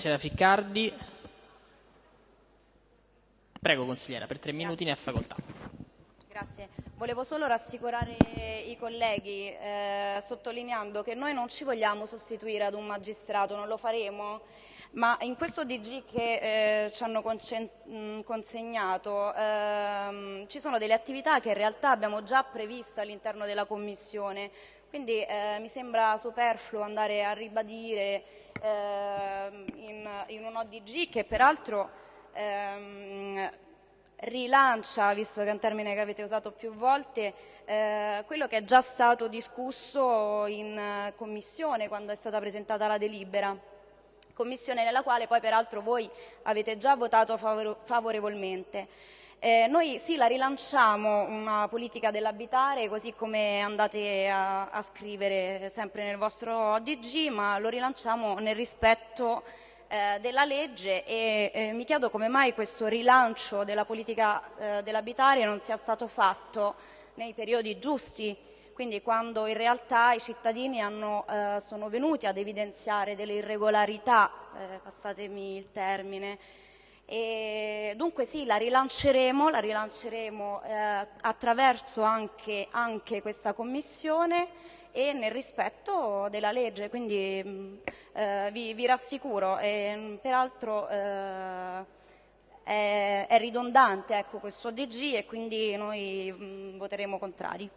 Consigliera Ficcardi. Prego consigliera, per tre minuti ne ha facoltà. Grazie. Volevo solo rassicurare i colleghi eh, sottolineando che noi non ci vogliamo sostituire ad un magistrato, non lo faremo, ma in questo DG che eh, ci hanno consegnato eh, ci sono delle attività che in realtà abbiamo già previsto all'interno della Commissione, quindi eh, mi sembra superfluo andare a ribadire ehm, in, in, un ODG che peraltro ehm, rilancia, visto che è un termine che avete usato più volte, eh, quello che è già stato discusso in eh, Commissione quando è stata presentata la delibera. Commissione nella quale poi peraltro voi avete già votato favorevolmente. Eh, noi sì, la rilanciamo una politica dell'abitare, così come andate a, a, scrivere sempre nel vostro ODG, ma lo rilanciamo nel rispetto eh, della legge e eh, mi chiedo come mai questo rilancio della politica eh, dell'abitare non sia stato fatto nei periodi giusti, quindi quando in realtà i cittadini hanno, eh, sono venuti ad evidenziare delle irregolarità, eh, passatemi il termine, e dunque sì, la rilanceremo, la rilanceremo eh, attraverso anche, anche, questa commissione e nel rispetto della legge, quindi mm, eh, vi, vi, rassicuro, e, mm, peraltro eh, è, è, ridondante ecco, questo DG e quindi noi mh, mm, voteremo contrari.